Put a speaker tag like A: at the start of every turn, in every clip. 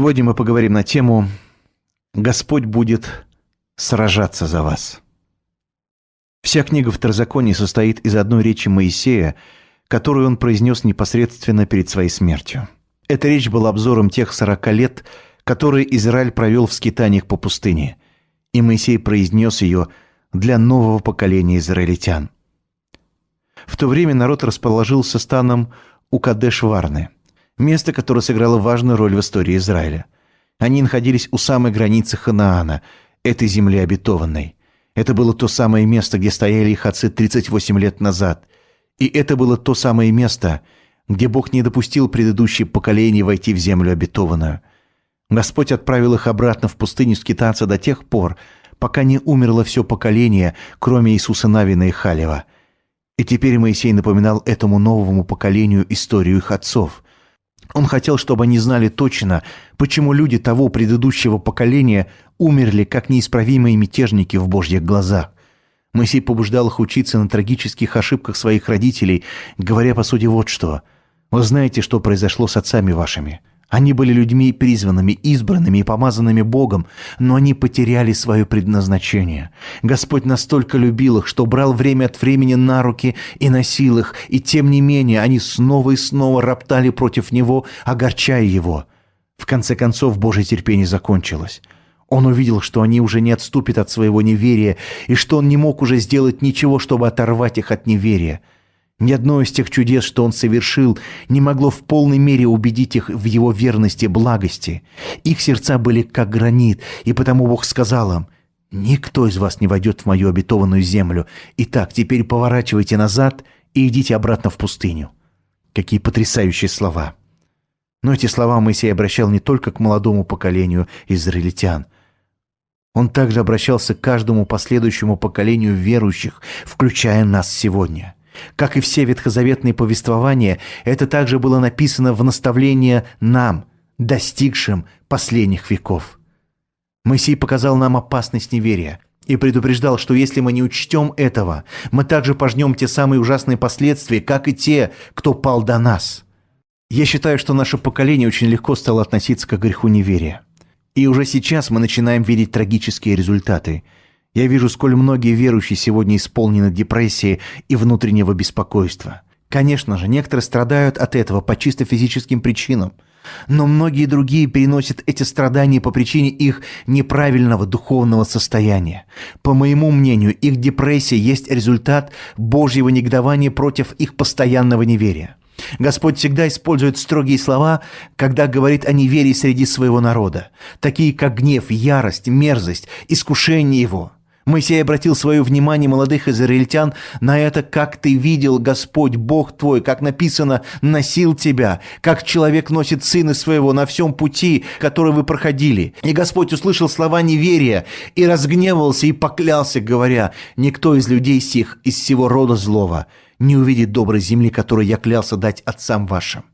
A: Сегодня мы поговорим на тему «Господь будет сражаться за вас». Вся книга Второзакония состоит из одной речи Моисея, которую он произнес непосредственно перед своей смертью. Эта речь была обзором тех сорока лет, которые Израиль провел в скитаниях по пустыне, и Моисей произнес ее для нового поколения израильтян. В то время народ расположился станом у Кадеш-Варны, место, которое сыграло важную роль в истории Израиля. Они находились у самой границы Ханаана, этой земли обетованной. Это было то самое место, где стояли их отцы 38 лет назад. И это было то самое место, где Бог не допустил предыдущие поколения войти в землю обетованную. Господь отправил их обратно в пустыню скитаться до тех пор, пока не умерло все поколение, кроме Иисуса Навина и Халева. И теперь Моисей напоминал этому новому поколению историю их отцов. Он хотел, чтобы они знали точно, почему люди того предыдущего поколения умерли как неисправимые мятежники в Божьих глазах. Моисей побуждал их учиться на трагических ошибках своих родителей, говоря по сути вот что. «Вы знаете, что произошло с отцами вашими. Они были людьми призванными, избранными и помазанными Богом, но они потеряли свое предназначение. Господь настолько любил их, что брал время от времени на руки и носил их, и тем не менее они снова и снова роптали против Него, огорчая Его. В конце концов Божье терпение закончилось. Он увидел, что они уже не отступят от своего неверия, и что он не мог уже сделать ничего, чтобы оторвать их от неверия – ни одно из тех чудес, что он совершил, не могло в полной мере убедить их в его верности и благости. Их сердца были как гранит, и потому Бог сказал им, «Никто из вас не войдет в мою обетованную землю. Итак, теперь поворачивайте назад и идите обратно в пустыню». Какие потрясающие слова! Но эти слова Моисей обращал не только к молодому поколению израильтян. Он также обращался к каждому последующему поколению верующих, включая нас сегодня – как и все ветхозаветные повествования, это также было написано в наставление нам, достигшим последних веков. Моисей показал нам опасность неверия и предупреждал, что если мы не учтем этого, мы также пожнем те самые ужасные последствия, как и те, кто пал до нас. Я считаю, что наше поколение очень легко стало относиться к греху неверия. И уже сейчас мы начинаем видеть трагические результаты – я вижу, сколь многие верующие сегодня исполнены депрессией и внутреннего беспокойства. Конечно же, некоторые страдают от этого по чисто физическим причинам, но многие другие переносят эти страдания по причине их неправильного духовного состояния. По моему мнению, их депрессия есть результат Божьего негодования против их постоянного неверия. Господь всегда использует строгие слова, когда говорит о неверии среди своего народа, такие как гнев, ярость, мерзость, искушение его – Моисей обратил свое внимание молодых израильтян на это, как ты видел Господь, Бог твой, как написано, носил тебя, как человек носит сына своего на всем пути, который вы проходили. И Господь услышал слова неверия и разгневался и поклялся, говоря, «Никто из людей сих, из всего рода злого, не увидит доброй земли, которую я клялся дать отцам вашим».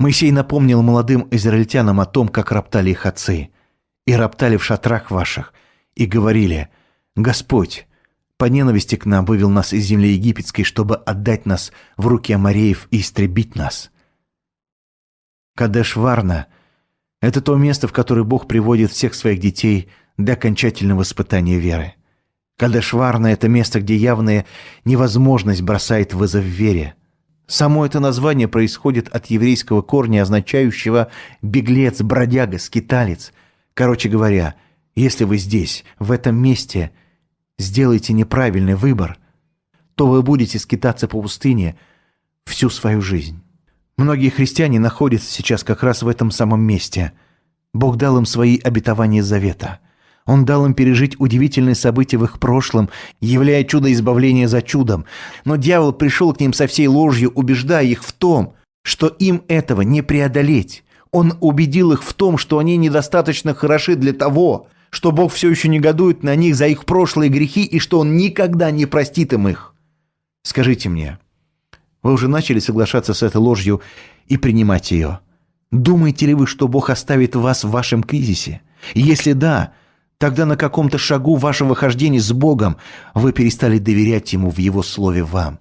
A: Моисей напомнил молодым израильтянам о том, как роптали их отцы, и роптали в шатрах ваших, и говорили – Господь по ненависти к нам вывел нас из земли египетской, чтобы отдать нас в руки Амареев и истребить нас. Кадеш-Варна – это то место, в которое Бог приводит всех своих детей для окончательного испытания веры. Кадеш-Варна – это место, где явная невозможность бросает вызов вере. Само это название происходит от еврейского корня, означающего «беглец», «бродяга», «скиталец». Короче говоря, если вы здесь, в этом месте – сделаете неправильный выбор, то вы будете скитаться по пустыне всю свою жизнь. Многие христиане находятся сейчас как раз в этом самом месте. Бог дал им свои обетования завета. Он дал им пережить удивительные события в их прошлом, являя чудо избавления за чудом. Но дьявол пришел к ним со всей ложью, убеждая их в том, что им этого не преодолеть. Он убедил их в том, что они недостаточно хороши для того, что Бог все еще негодует на них за их прошлые грехи и что Он никогда не простит им их. Скажите мне, вы уже начали соглашаться с этой ложью и принимать ее? Думаете ли вы, что Бог оставит вас в вашем кризисе? Если да, тогда на каком-то шагу вашего хождения с Богом вы перестали доверять Ему в Его Слове вам.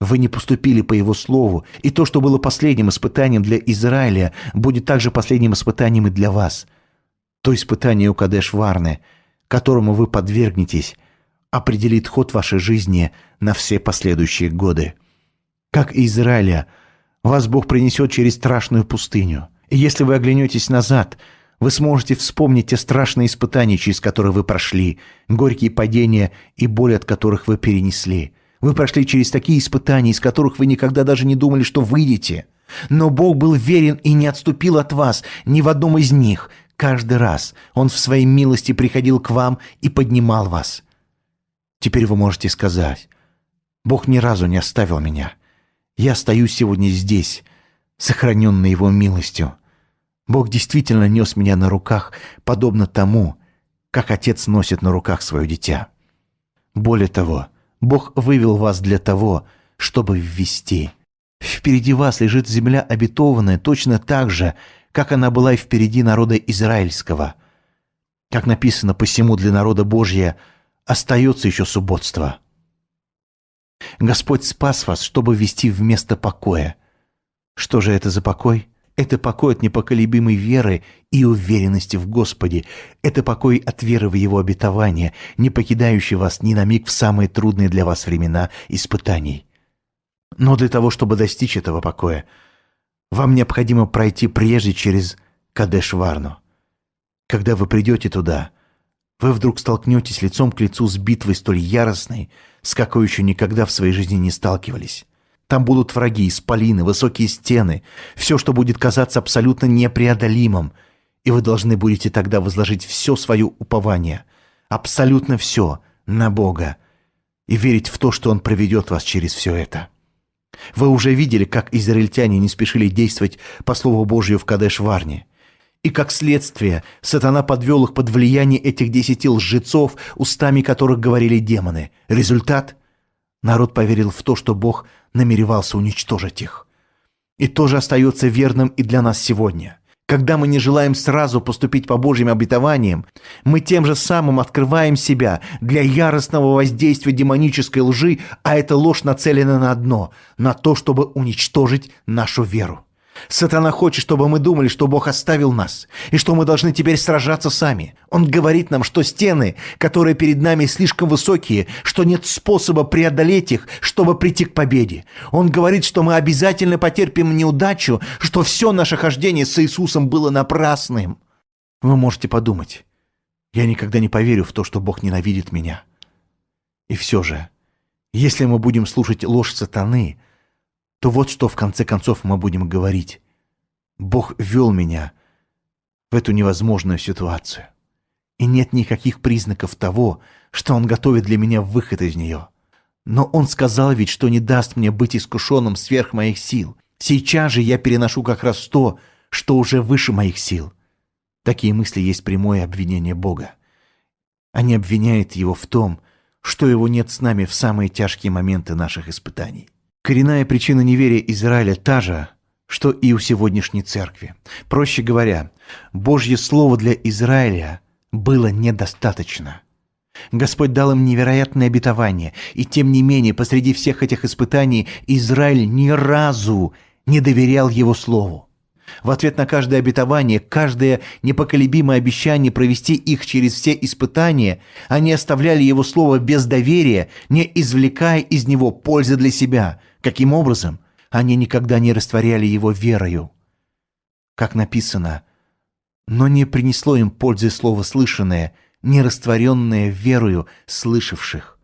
A: Вы не поступили по Его Слову, и то, что было последним испытанием для Израиля, будет также последним испытанием и для вас. То испытание у Кадеш-Варны, которому вы подвергнетесь, определит ход вашей жизни на все последующие годы. Как и Израиля, вас Бог принесет через страшную пустыню. И если вы оглянетесь назад, вы сможете вспомнить те страшные испытания, через которые вы прошли, горькие падения и боль, от которых вы перенесли. Вы прошли через такие испытания, из которых вы никогда даже не думали, что выйдете. Но Бог был верен и не отступил от вас ни в одном из них. Каждый раз Он в своей милости приходил к вам и поднимал вас. Теперь вы можете сказать, Бог ни разу не оставил меня. Я стою сегодня здесь, сохраненный Его милостью. Бог действительно нес меня на руках, подобно тому, как отец носит на руках свое дитя. Более того, Бог вывел вас для того, чтобы ввести. Впереди вас лежит земля обетованная точно так же, как она была и впереди народа израильского. Как написано, посему для народа Божья остается еще субботство. Господь спас вас, чтобы ввести в место покоя. Что же это за покой? Это покой от непоколебимой веры и уверенности в Господе. Это покой от веры в Его обетование, не покидающий вас ни на миг в самые трудные для вас времена испытаний. Но для того, чтобы достичь этого покоя, вам необходимо пройти прежде через Кадеш-Варну. Когда вы придете туда, вы вдруг столкнетесь лицом к лицу с битвой столь яростной, с какой еще никогда в своей жизни не сталкивались. Там будут враги, исполины, высокие стены, все, что будет казаться абсолютно непреодолимым. И вы должны будете тогда возложить все свое упование, абсолютно все, на Бога, и верить в то, что Он проведет вас через все это. Вы уже видели, как израильтяне не спешили действовать по Слову Божию в Кадеш-Варне. И как следствие, сатана подвел их под влияние этих десяти лжецов, устами которых говорили демоны. Результат? Народ поверил в то, что Бог намеревался уничтожить их. И тоже остается верным и для нас сегодня. Когда мы не желаем сразу поступить по Божьим обетованиям, мы тем же самым открываем себя для яростного воздействия демонической лжи, а эта ложь нацелена на одно – на то, чтобы уничтожить нашу веру. Сатана хочет, чтобы мы думали, что Бог оставил нас, и что мы должны теперь сражаться сами. Он говорит нам, что стены, которые перед нами слишком высокие, что нет способа преодолеть их, чтобы прийти к победе. Он говорит, что мы обязательно потерпим неудачу, что все наше хождение с Иисусом было напрасным. Вы можете подумать, я никогда не поверю в то, что Бог ненавидит меня. И все же, если мы будем слушать ложь сатаны – то вот что в конце концов мы будем говорить. Бог вел меня в эту невозможную ситуацию. И нет никаких признаков того, что Он готовит для меня выход из нее. Но Он сказал ведь, что не даст мне быть искушенным сверх моих сил. Сейчас же я переношу как раз то, что уже выше моих сил. Такие мысли есть прямое обвинение Бога. Они обвиняют Его в том, что Его нет с нами в самые тяжкие моменты наших испытаний. Коренная причина неверия Израиля та же, что и у сегодняшней церкви. Проще говоря, Божье Слово для Израиля было недостаточно. Господь дал им невероятное обетование, и тем не менее, посреди всех этих испытаний Израиль ни разу не доверял Его Слову. В ответ на каждое обетование, каждое непоколебимое обещание провести их через все испытания, они оставляли Его Слово без доверия, не извлекая из него пользы для себя. Каким образом? Они никогда не растворяли Его верою. Как написано, «Но не принесло им пользы слово слышанное, не растворенное верою слышавших».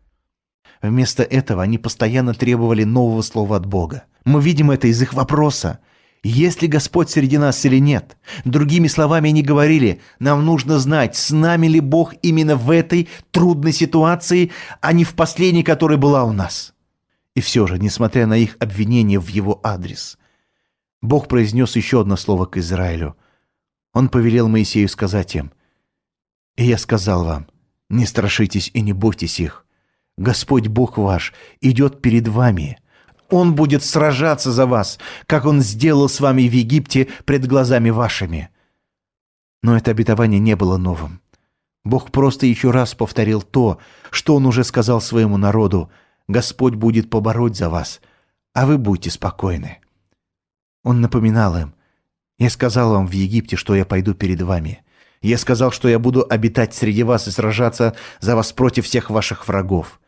A: Вместо этого они постоянно требовали нового слова от Бога. Мы видим это из их вопроса – есть ли Господь среди нас или нет? Другими словами, они говорили, нам нужно знать, с нами ли Бог именно в этой трудной ситуации, а не в последней, которая была у нас. И все же, несмотря на их обвинения в его адрес, Бог произнес еще одно слово к Израилю. Он повелел Моисею сказать им, «И я сказал вам, не страшитесь и не бойтесь их. Господь Бог ваш идет перед вами, он будет сражаться за вас, как Он сделал с вами в Египте пред глазами вашими». Но это обетование не было новым. Бог просто еще раз повторил то, что Он уже сказал своему народу. «Господь будет побороть за вас, а вы будьте спокойны». Он напоминал им, «Я сказал вам в Египте, что я пойду перед вами. Я сказал, что я буду обитать среди вас и сражаться за вас против всех ваших врагов.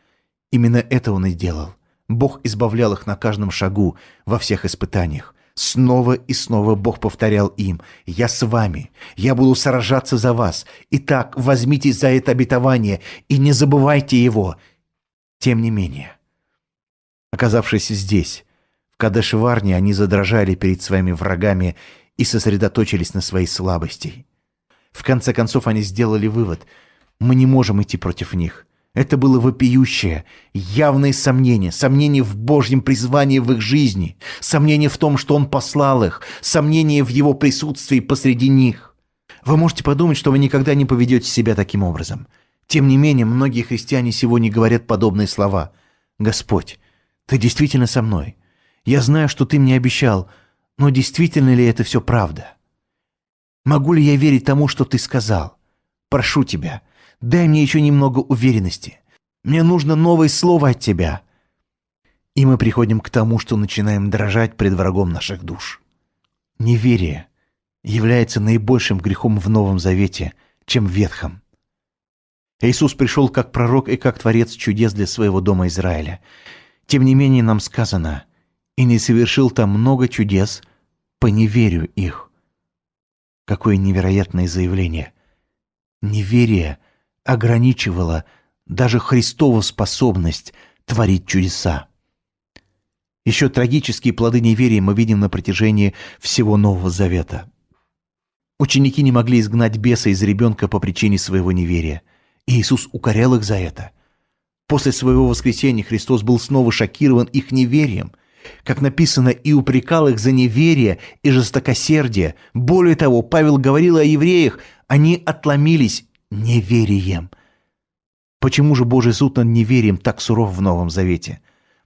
A: Именно это он и делал. Бог избавлял их на каждом шагу, во всех испытаниях. Снова и снова Бог повторял им, «Я с вами, я буду сражаться за вас. Итак, возьмитесь за это обетование и не забывайте его». Тем не менее, оказавшись здесь, в Кадешеварне, они задрожали перед своими врагами и сосредоточились на своей слабости. В конце концов они сделали вывод, мы не можем идти против них – это было вопиющее, явное сомнение, сомнение в Божьем призвании в их жизни, сомнение в том, что Он послал их, сомнение в Его присутствии посреди них. Вы можете подумать, что вы никогда не поведете себя таким образом. Тем не менее, многие христиане сегодня говорят подобные слова. «Господь, Ты действительно со мной. Я знаю, что Ты мне обещал, но действительно ли это все правда? Могу ли я верить тому, что Ты сказал? Прошу Тебя, Дай мне еще немного уверенности. Мне нужно новое слово от тебя. И мы приходим к тому, что начинаем дрожать пред врагом наших душ. Неверие является наибольшим грехом в Новом Завете, чем в Ветхом. Иисус пришел как пророк и как творец чудес для своего дома Израиля. Тем не менее нам сказано, и не совершил там много чудес по неверию их. Какое невероятное заявление. Неверие – ограничивала даже Христову способность творить чудеса. Еще трагические плоды неверия мы видим на протяжении всего Нового Завета. Ученики не могли изгнать беса из ребенка по причине своего неверия. И Иисус укорял их за это. После своего воскресения Христос был снова шокирован их неверием, как написано, и упрекал их за неверие и жестокосердие. Более того, Павел говорил о евреях, они отломились неверием. Почему же Божий суд над неверием так суров в Новом Завете?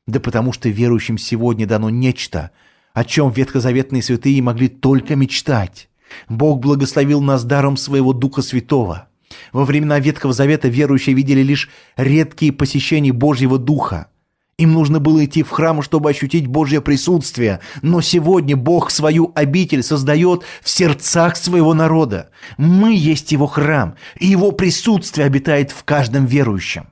A: Да потому что верующим сегодня дано нечто, о чем ветхозаветные святые могли только мечтать. Бог благословил нас даром своего Духа Святого. Во времена Ветхого Завета верующие видели лишь редкие посещения Божьего Духа – им нужно было идти в храм, чтобы ощутить Божье присутствие. Но сегодня Бог свою обитель создает в сердцах своего народа. Мы есть Его храм, и Его присутствие обитает в каждом верующем.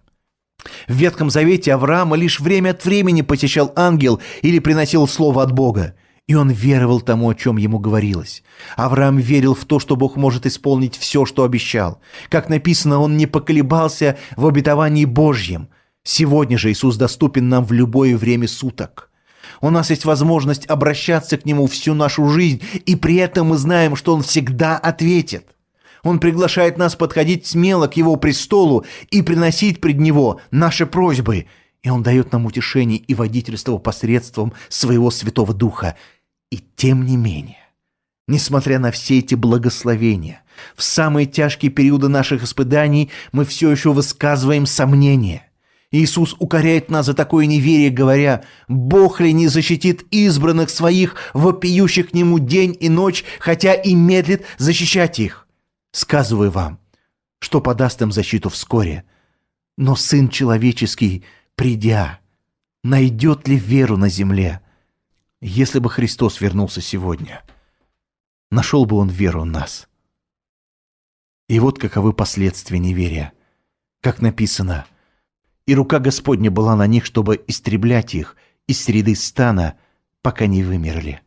A: В Ветхом Завете Авраама лишь время от времени посещал ангел или приносил слово от Бога. И он веровал тому, о чем ему говорилось. Авраам верил в то, что Бог может исполнить все, что обещал. Как написано, он не поколебался в обетовании Божьем – Сегодня же Иисус доступен нам в любое время суток. У нас есть возможность обращаться к Нему всю нашу жизнь, и при этом мы знаем, что Он всегда ответит. Он приглашает нас подходить смело к Его престолу и приносить пред Него наши просьбы. И Он дает нам утешение и водительство посредством Своего Святого Духа. И тем не менее, несмотря на все эти благословения, в самые тяжкие периоды наших испытаний мы все еще высказываем сомнения – Иисус укоряет нас за такое неверие, говоря, «Бог ли не защитит избранных своих, вопиющих к Нему день и ночь, хотя и медлит защищать их?» Сказываю вам, что подаст им защиту вскоре. Но Сын Человеческий, придя, найдет ли веру на земле? Если бы Христос вернулся сегодня, нашел бы Он веру в нас. И вот каковы последствия неверия. Как написано – и рука Господня была на них, чтобы истреблять их из среды стана, пока не вымерли.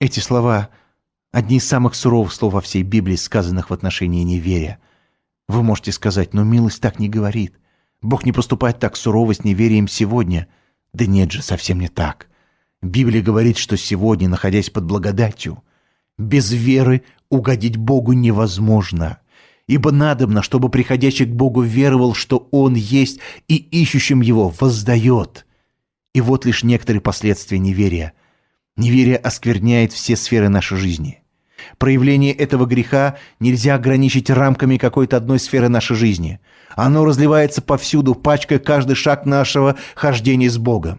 A: Эти слова – одни из самых суровых слов во всей Библии, сказанных в отношении неверия. Вы можете сказать, но милость так не говорит. Бог не поступает так сурово с неверием сегодня. Да нет же, совсем не так. Библия говорит, что сегодня, находясь под благодатью, без веры угодить Богу невозможно – ибо надобно, чтобы приходящий к Богу веровал, что Он есть, и ищущим Его воздает. И вот лишь некоторые последствия неверия. Неверие оскверняет все сферы нашей жизни. Проявление этого греха нельзя ограничить рамками какой-то одной сферы нашей жизни. Оно разливается повсюду, пачкая каждый шаг нашего хождения с Богом.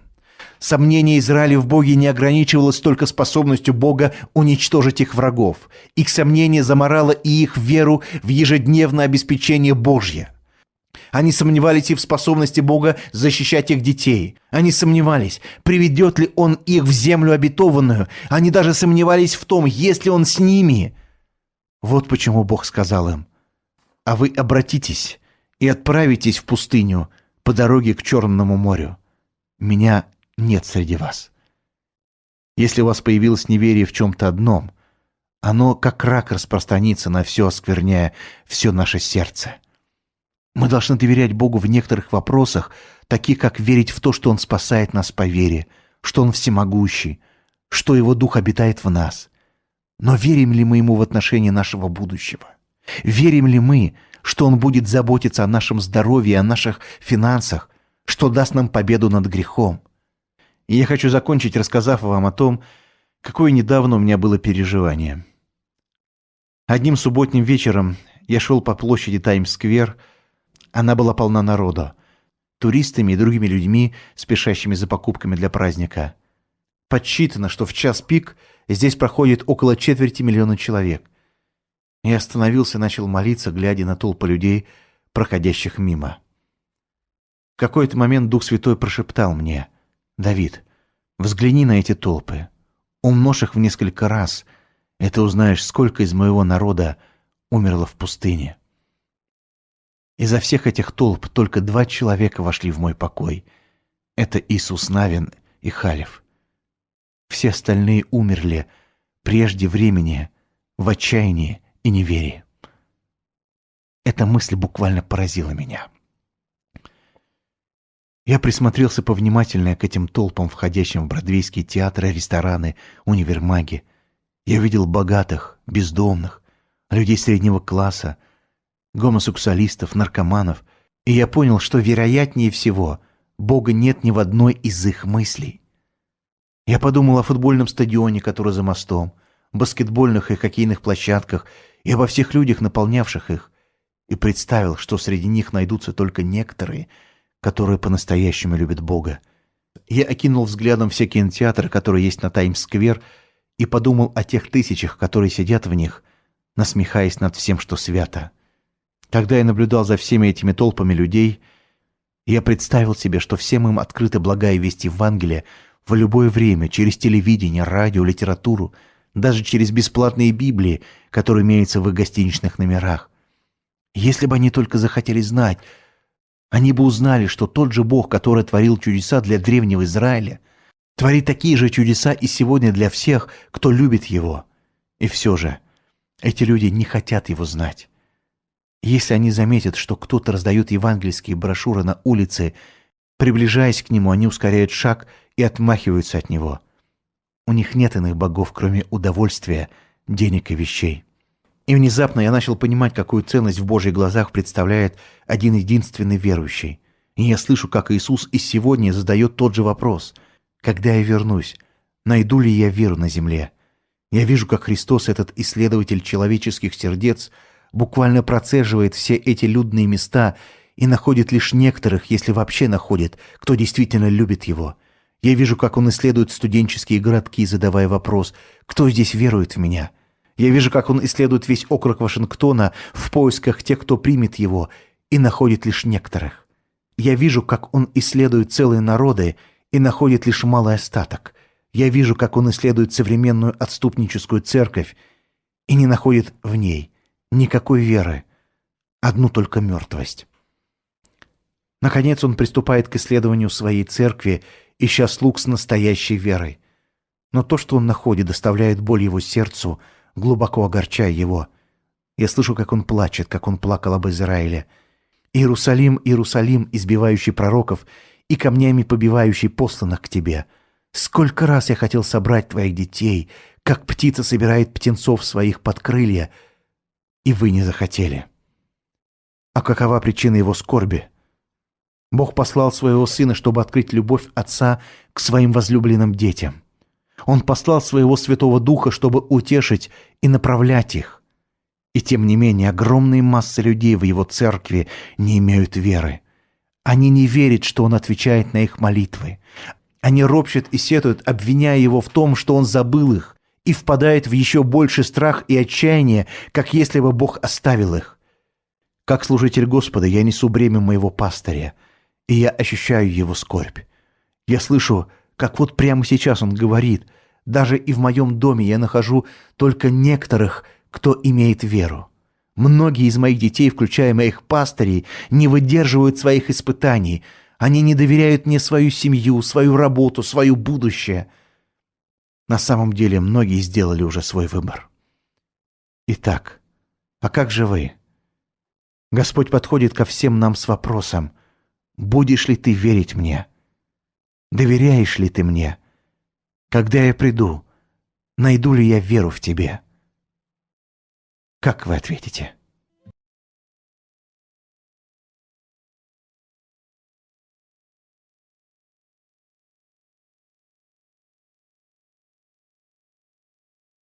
A: Сомнение Израиля в Боге не ограничивалось только способностью Бога уничтожить их врагов. Их сомнение заморало и их веру в ежедневное обеспечение Божье. Они сомневались и в способности Бога защищать их детей. Они сомневались, приведет ли Он их в землю обетованную. Они даже сомневались в том, есть ли Он с ними. Вот почему Бог сказал им, «А вы обратитесь и отправитесь в пустыню по дороге к Черному морю. Меня нет среди вас». Если у вас появилось неверие в чем-то одном, оно как рак распространится на все, оскверняя все наше сердце. Мы должны доверять Богу в некоторых вопросах, таких как верить в то, что Он спасает нас по вере, что Он всемогущий, что Его Дух обитает в нас. Но верим ли мы Ему в отношении нашего будущего? Верим ли мы, что Он будет заботиться о нашем здоровье, о наших финансах, что даст нам победу над грехом? И я хочу закончить, рассказав вам о том, какое недавно у меня было переживание. Одним субботним вечером я шел по площади Таймс-сквер. Она была полна народа. Туристами и другими людьми, спешащими за покупками для праздника. Подсчитано, что в час пик здесь проходит около четверти миллиона человек. Я остановился и начал молиться, глядя на толпы людей, проходящих мимо. В какой-то момент Дух Святой прошептал мне — Давид, взгляни на эти толпы. Умножь их в несколько раз, и ты узнаешь, сколько из моего народа умерло в пустыне. Изо всех этих толп только два человека вошли в мой покой. Это Иисус Навин и Халев. Все остальные умерли прежде времени, в отчаянии и неверии. Эта мысль буквально поразила меня. Я присмотрелся повнимательнее к этим толпам, входящим в бродвейские театры, рестораны, универмаги. Я видел богатых, бездомных, людей среднего класса, гомосексуалистов, наркоманов, и я понял, что вероятнее всего Бога нет ни в одной из их мыслей. Я подумал о футбольном стадионе, который за мостом, баскетбольных и хоккейных площадках и обо всех людях, наполнявших их, и представил, что среди них найдутся только некоторые – которые по-настоящему любят Бога. Я окинул взглядом все кинотеатры, которые есть на Таймс-сквер, и подумал о тех тысячах, которые сидят в них, насмехаясь над всем, что свято. Когда я наблюдал за всеми этими толпами людей, я представил себе, что всем им открыта благая весть Евангелия в любое время, через телевидение, радио, литературу, даже через бесплатные Библии, которые имеются в их гостиничных номерах. Если бы они только захотели знать, они бы узнали, что тот же Бог, который творил чудеса для древнего Израиля, творит такие же чудеса и сегодня для всех, кто любит Его. И все же, эти люди не хотят Его знать. Если они заметят, что кто-то раздает евангельские брошюры на улице, приближаясь к Нему, они ускоряют шаг и отмахиваются от Него. У них нет иных богов, кроме удовольствия, денег и вещей. И внезапно я начал понимать, какую ценность в Божьих глазах представляет один единственный верующий. И я слышу, как Иисус и сегодня задает тот же вопрос. «Когда я вернусь, найду ли я веру на земле?» Я вижу, как Христос, этот исследователь человеческих сердец, буквально процеживает все эти людные места и находит лишь некоторых, если вообще находит, кто действительно любит Его. Я вижу, как Он исследует студенческие городки, задавая вопрос «Кто здесь верует в Меня?» Я вижу, как он исследует весь округ Вашингтона в поисках тех, кто примет его, и находит лишь некоторых. Я вижу, как он исследует целые народы и находит лишь малый остаток. Я вижу, как он исследует современную отступническую церковь и не находит в ней никакой веры, одну только мертвость. Наконец он приступает к исследованию своей церкви, ища слуг с настоящей верой. Но то, что он находит, доставляет боль его сердцу – глубоко огорчая его. Я слышу, как он плачет, как он плакал об Израиле. «Иерусалим, Иерусалим, избивающий пророков и камнями побивающий посланных к тебе! Сколько раз я хотел собрать твоих детей, как птица собирает птенцов своих под крылья, и вы не захотели!» А какова причина его скорби? Бог послал своего сына, чтобы открыть любовь отца к своим возлюбленным детям. Он послал своего Святого Духа, чтобы утешить и направлять их. И тем не менее огромные массы людей в его церкви не имеют веры. Они не верят, что он отвечает на их молитвы. Они ропщут и сетуют, обвиняя его в том, что он забыл их, и впадают в еще больший страх и отчаяние, как если бы Бог оставил их. Как служитель Господа я несу бремя моего пастыря, и я ощущаю его скорбь. Я слышу, как вот прямо сейчас он говорит, даже и в моем доме я нахожу только некоторых, кто имеет веру. Многие из моих детей, включая моих пастырей, не выдерживают своих испытаний. Они не доверяют мне свою семью, свою работу, свое будущее. На самом деле многие сделали уже свой выбор. Итак, а как же вы? Господь подходит ко всем нам с вопросом, будешь ли ты верить мне? Доверяешь ли ты мне? Когда я приду, найду ли я веру в тебе? Как вы ответите?